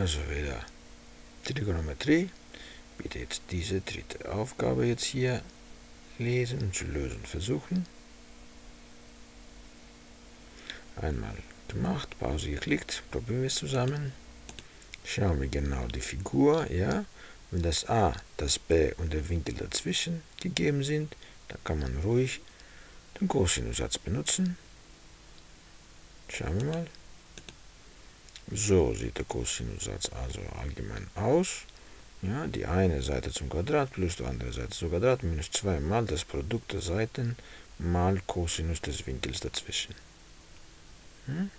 Also wieder Trigonometrie. Bitte jetzt diese dritte Aufgabe jetzt hier lesen und zu lösen versuchen. Einmal gemacht, Pause geklickt, probieren wir es zusammen. Schauen wir genau die Figur, ja. Wenn das a, das b und der Winkel dazwischen gegeben sind, dann kann man ruhig den Cosinussatz benutzen. Schauen wir mal. So sieht der Cosinussatz also allgemein aus. Ja, die eine Seite zum Quadrat plus die andere Seite zum Quadrat minus 2 mal das Produkt der Seiten mal Cosinus des Winkels dazwischen. Hm?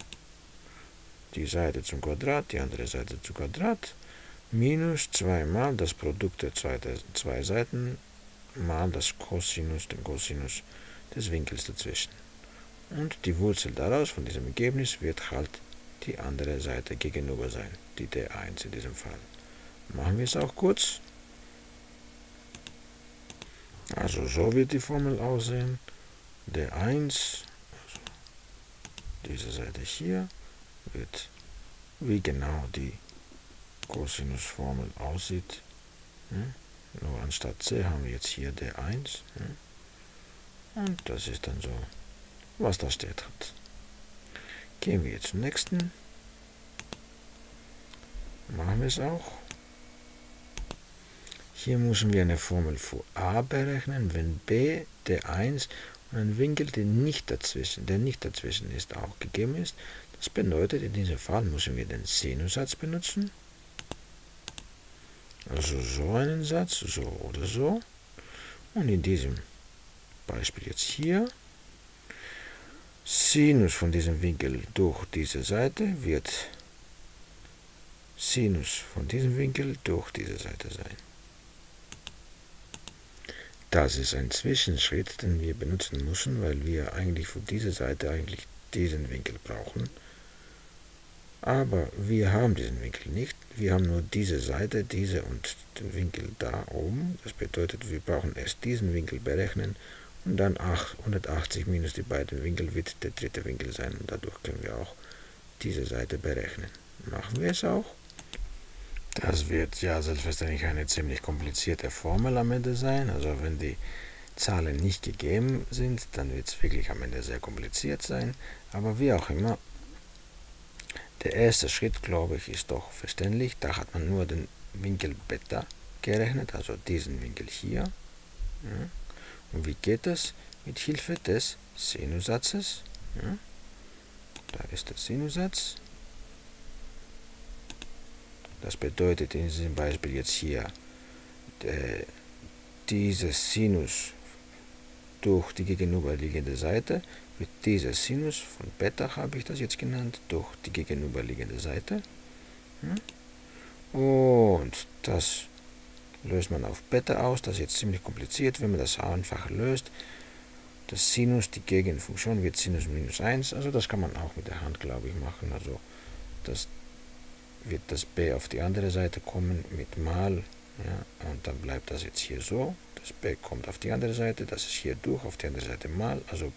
Die Seite zum Quadrat, die andere Seite zum Quadrat minus 2 mal das Produkt der zwei, zwei Seiten mal das Cosinus, den Cosinus des Winkels dazwischen. Und die Wurzel daraus, von diesem Ergebnis, wird halt die andere Seite gegenüber sein, die D1 in diesem Fall. Machen wir es auch kurz. Also so wird die Formel aussehen. D1, also diese Seite hier, wird wie genau die Cosinusformel aussieht. Hm? Nur anstatt C haben wir jetzt hier D1. Hm? Und das ist dann so, was da steht hat. Gehen wir zum nächsten. Machen wir es auch. Hier müssen wir eine Formel für a berechnen, wenn b der 1 und ein Winkel, der nicht dazwischen, der nicht dazwischen ist, auch gegeben ist. Das bedeutet, in diesem Fall müssen wir den Sinussatz benutzen. Also so einen Satz, so oder so. Und in diesem Beispiel jetzt hier, Sinus von diesem Winkel durch diese Seite wird Sinus von diesem Winkel durch diese Seite sein. Das ist ein Zwischenschritt, den wir benutzen müssen, weil wir eigentlich für diese Seite eigentlich diesen Winkel brauchen. Aber wir haben diesen Winkel nicht. Wir haben nur diese Seite, diese und den Winkel da oben. Das bedeutet, wir brauchen erst diesen Winkel berechnen und dann 180 minus die beiden Winkel wird der dritte Winkel sein. Und dadurch können wir auch diese Seite berechnen. Machen wir es auch. Das wird ja selbstverständlich eine ziemlich komplizierte Formel am Ende sein. Also wenn die Zahlen nicht gegeben sind, dann wird es wirklich am Ende sehr kompliziert sein. Aber wie auch immer, der erste Schritt, glaube ich, ist doch verständlich. Da hat man nur den Winkel Beta gerechnet, also diesen Winkel hier. Ja. Und wie geht das? Mit Hilfe des Sinussatzes. Ja. Da ist der Sinussatz. Das bedeutet in diesem Beispiel jetzt hier, äh, dieses Sinus durch die gegenüberliegende Seite wird dieser Sinus von Beta, habe ich das jetzt genannt, durch die gegenüberliegende Seite. Und das löst man auf Beta aus. Das ist jetzt ziemlich kompliziert, wenn man das einfach löst. Das Sinus, die Gegenfunktion wird Sinus minus 1. Also das kann man auch mit der Hand, glaube ich, machen. Also das wird das b auf die andere Seite kommen mit mal. Ja, und dann bleibt das jetzt hier so. Das b kommt auf die andere Seite, das ist hier durch, auf die andere Seite mal. Also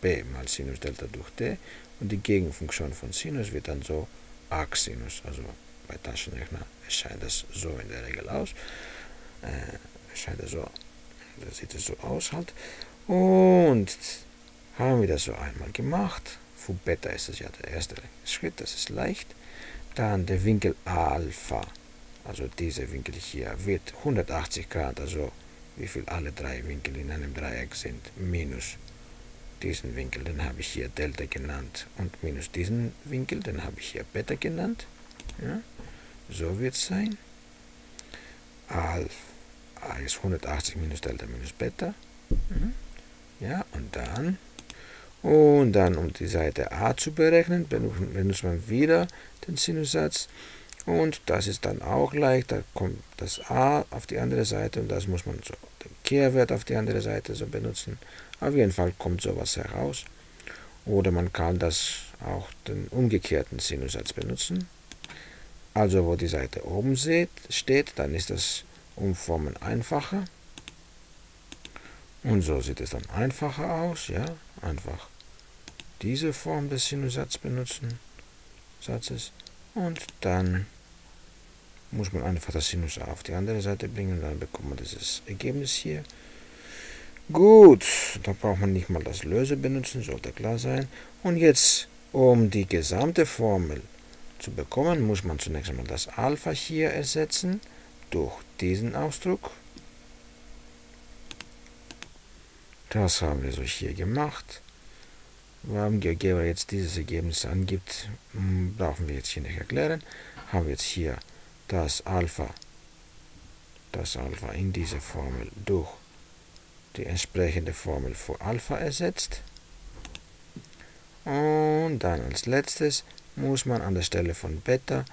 b mal Sinus Delta durch d. Und die Gegenfunktion von Sinus wird dann so arc Sinus. Also bei Taschenrechner erscheint das so in der Regel aus. Äh, erscheint das so, da sieht es so aus halt. Und haben wir das so einmal gemacht. Für Beta ist das ja der erste Schritt, das ist leicht. Dann der Winkel Alpha, also dieser Winkel hier, wird 180 Grad, also wie viel alle drei Winkel in einem Dreieck sind, minus diesen Winkel, den habe ich hier Delta genannt, und minus diesen Winkel, den habe ich hier Beta genannt. Ja, so wird es sein. Alpha ist 180 minus Delta minus Beta. Mhm. Ja, und dann und dann, um die Seite a zu berechnen, benutzt man wieder den Sinussatz. Und das ist dann auch leicht. Da kommt das a auf die andere Seite und das muss man so den Kehrwert auf die andere Seite so benutzen. Auf jeden Fall kommt sowas heraus. Oder man kann das auch den umgekehrten Sinussatz benutzen. Also wo die Seite oben steht, dann ist das Umformen einfacher. Und so sieht es dann einfacher aus, ja, einfach diese Form des Sinussatzes benutzen, Satzes, und dann muss man einfach das Sinus auf die andere Seite bringen, dann bekommt man dieses Ergebnis hier. Gut, da braucht man nicht mal das Löse benutzen, sollte klar sein. Und jetzt, um die gesamte Formel zu bekommen, muss man zunächst einmal das Alpha hier ersetzen durch diesen Ausdruck. Das haben wir so hier gemacht. Warum GeoGebra jetzt dieses Ergebnis angibt, hm, brauchen wir jetzt hier nicht erklären. Haben wir jetzt hier das Alpha, das Alpha in dieser Formel durch die entsprechende Formel für Alpha ersetzt. Und dann als letztes muss man an der Stelle von Beta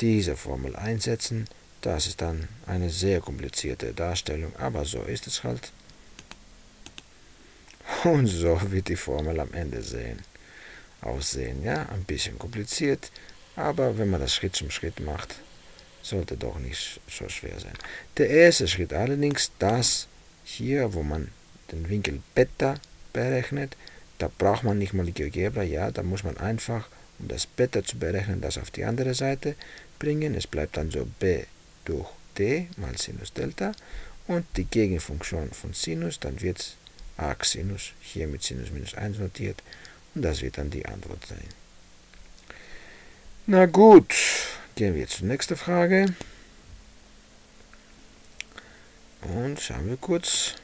diese Formel einsetzen. Das ist dann eine sehr komplizierte Darstellung, aber so ist es halt. Und so wird die Formel am Ende sehen. aussehen. Ja, ein bisschen kompliziert, aber wenn man das Schritt zum Schritt macht, sollte doch nicht so schwer sein. Der erste Schritt allerdings, das hier, wo man den Winkel Beta berechnet, da braucht man nicht mal die GeoGebra, ja, da muss man einfach, um das Beta zu berechnen, das auf die andere Seite bringen. Es bleibt dann so b durch d mal Sinus Delta und die Gegenfunktion von Sinus, dann wird es arc Sinus hier mit Sinus minus 1 notiert und das wird dann die Antwort sein. Na gut, gehen wir zur nächsten Frage. Und schauen wir kurz.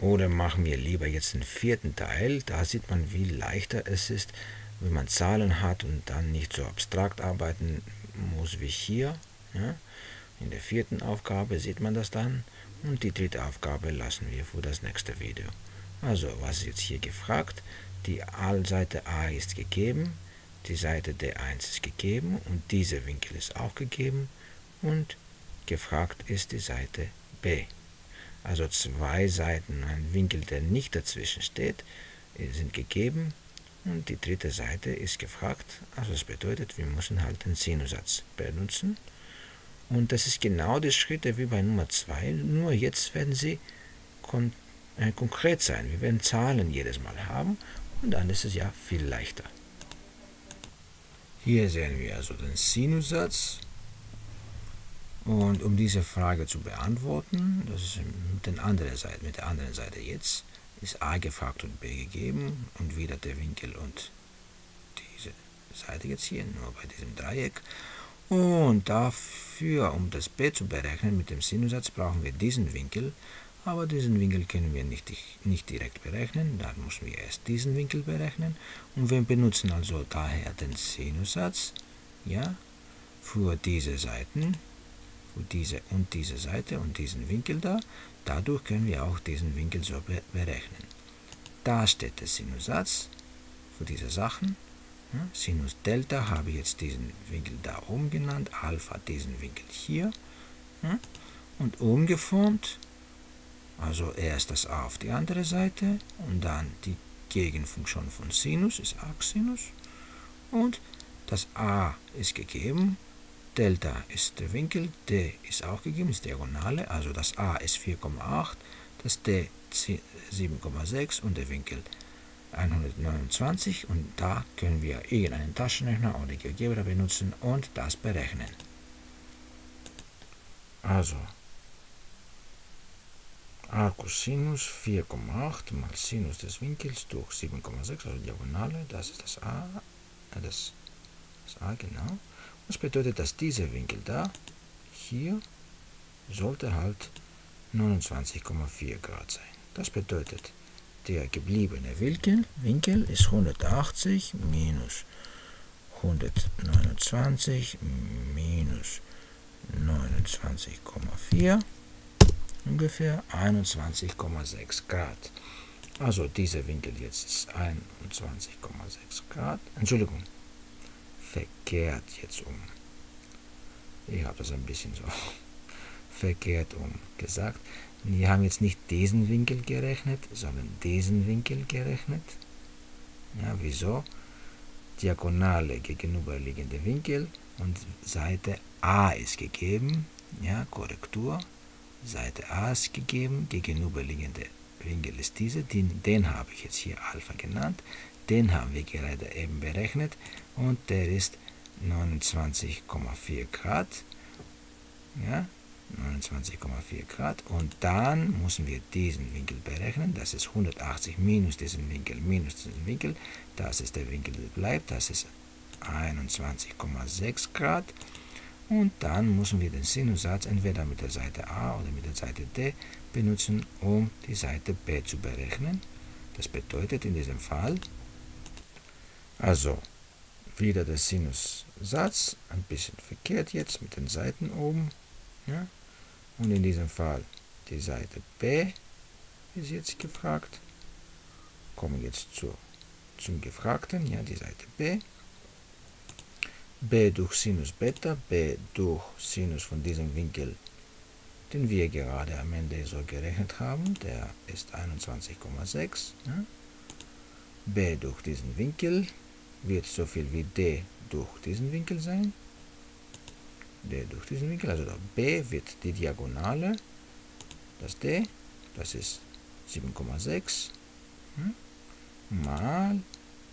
Oder machen wir lieber jetzt den vierten Teil. Da sieht man, wie leichter es ist, wenn man Zahlen hat und dann nicht so abstrakt arbeiten muss wie hier. Ja. In der vierten Aufgabe sieht man das dann. Und die dritte Aufgabe lassen wir für das nächste Video. Also, was ist jetzt hier gefragt? Die Seite A ist gegeben, die Seite D1 ist gegeben und dieser Winkel ist auch gegeben und gefragt ist die Seite B. Also zwei Seiten, ein Winkel, der nicht dazwischen steht, sind gegeben und die dritte Seite ist gefragt. Also das bedeutet, wir müssen halt den Sinusatz benutzen. Und das ist genau die Schritte wie bei Nummer 2, nur jetzt werden sie kon äh, konkret sein. Wir werden Zahlen jedes Mal haben und dann ist es ja viel leichter. Hier sehen wir also den Sinusatz. Und um diese Frage zu beantworten, das ist mit, den anderen Seite, mit der anderen Seite jetzt, ist a gefragt und b gegeben und wieder der Winkel und diese Seite jetzt hier, nur bei diesem Dreieck. Und dafür, um das b zu berechnen mit dem Sinusatz, brauchen wir diesen Winkel, aber diesen Winkel können wir nicht, nicht direkt berechnen, dann müssen wir erst diesen Winkel berechnen. Und wir benutzen also daher den Sinusatz ja, für diese Seiten, für diese und diese Seite und diesen Winkel da. Dadurch können wir auch diesen Winkel so berechnen. Da steht der Sinusatz für diese Sachen. Sinus Delta habe ich jetzt diesen Winkel da oben genannt, Alpha diesen Winkel hier. Ja, und umgeformt also erst das a auf die andere Seite und dann die Gegenfunktion von Sinus ist Arcsinus und das a ist gegeben, Delta ist der Winkel, d ist auch gegeben, ist Diagonale, also das a ist 4,8, das d 7,6 und der Winkel 129 und da können wir irgendeinen Taschenrechner oder GeoGebra benutzen und das berechnen. Also a Cosinus 4,8 mal Sinus des Winkels durch 7,6, also Diagonale, das ist das a, äh, das, das a genau. Das bedeutet, dass dieser Winkel da, hier, sollte halt 29,4 Grad sein. Das bedeutet, der gebliebene Winkel, Winkel ist 180 minus 129 minus 29,4 ungefähr 21,6 Grad. Also dieser Winkel jetzt ist 21,6 Grad. Entschuldigung, verkehrt jetzt um. Ich habe das ein bisschen so verkehrt um gesagt. Wir haben jetzt nicht diesen Winkel gerechnet, sondern diesen Winkel gerechnet. Ja, wieso? Diagonale gegenüberliegende Winkel und Seite A ist gegeben. Ja, Korrektur. Seite A ist gegeben, gegenüberliegende Winkel ist dieser, den, den habe ich jetzt hier Alpha genannt, den haben wir gerade eben berechnet und der ist 29,4 Grad ja, 29,4 Grad. Und dann müssen wir diesen Winkel berechnen. Das ist 180 minus diesen Winkel minus diesen Winkel. Das ist der Winkel, der bleibt. Das ist 21,6 Grad. Und dann müssen wir den Sinussatz entweder mit der Seite A oder mit der Seite D benutzen, um die Seite B zu berechnen. Das bedeutet in diesem Fall, also wieder der Sinussatz, ein bisschen verkehrt jetzt mit den Seiten oben. Ja? Und in diesem Fall die Seite B ist jetzt gefragt. Kommen jetzt zu, zum Gefragten, ja, die Seite B. B durch Sinus Beta, B durch Sinus von diesem Winkel, den wir gerade am Ende so gerechnet haben, der ist 21,6. Ja. B durch diesen Winkel wird so viel wie D durch diesen Winkel sein. D durch diesen Winkel, also B wird die Diagonale, das D, das ist 7,6, hm, mal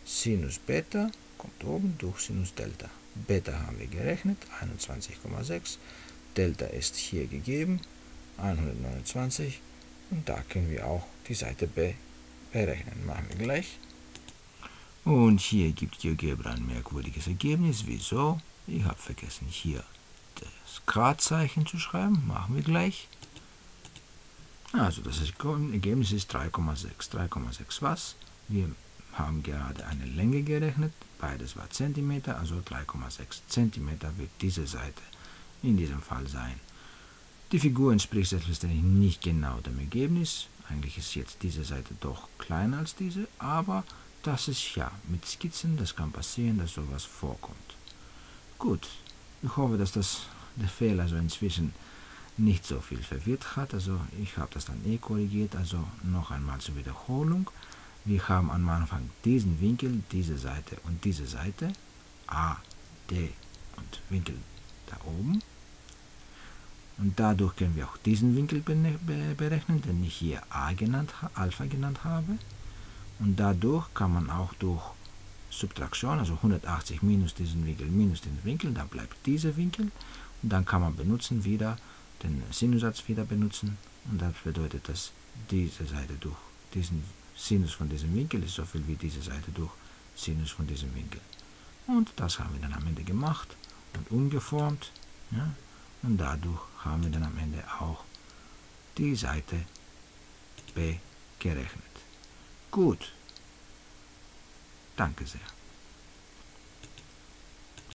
Sinus Beta, kommt oben, durch Sinus Delta. Beta haben wir gerechnet, 21,6, Delta ist hier gegeben, 129, und da können wir auch die Seite B berechnen. Machen wir gleich. Und hier gibt GeoGebra ein merkwürdiges Ergebnis. Wieso? Ich habe vergessen, hier das Gradzeichen zu schreiben. Machen wir gleich. Also das Ergebnis ist 3,6. 3,6 was? Wir haben gerade eine Länge gerechnet. Beides war Zentimeter, also 3,6 Zentimeter wird diese Seite in diesem Fall sein. Die Figur entspricht selbstverständlich nicht genau dem Ergebnis. Eigentlich ist jetzt diese Seite doch kleiner als diese, aber das ist ja mit Skizzen, das kann passieren, dass sowas vorkommt. Gut, ich hoffe, dass das der Fehler so inzwischen nicht so viel verwirrt hat. Also ich habe das dann eh korrigiert. Also noch einmal zur Wiederholung. Wir haben am Anfang diesen Winkel, diese Seite und diese Seite. A, D und Winkel da oben. Und dadurch können wir auch diesen Winkel berechnen, den ich hier A genannt, Alpha genannt habe. Und dadurch kann man auch durch Subtraktion, also 180 minus diesen Winkel minus den Winkel, dann bleibt dieser Winkel. Und dann kann man benutzen wieder den Sinussatz wieder benutzen. Und das bedeutet, dass diese Seite durch diesen Sinus von diesem Winkel ist so viel wie diese Seite durch Sinus von diesem Winkel. Und das haben wir dann am Ende gemacht und umgeformt. Ja? Und dadurch haben wir dann am Ende auch die Seite B gerechnet. Gut. Danke sehr.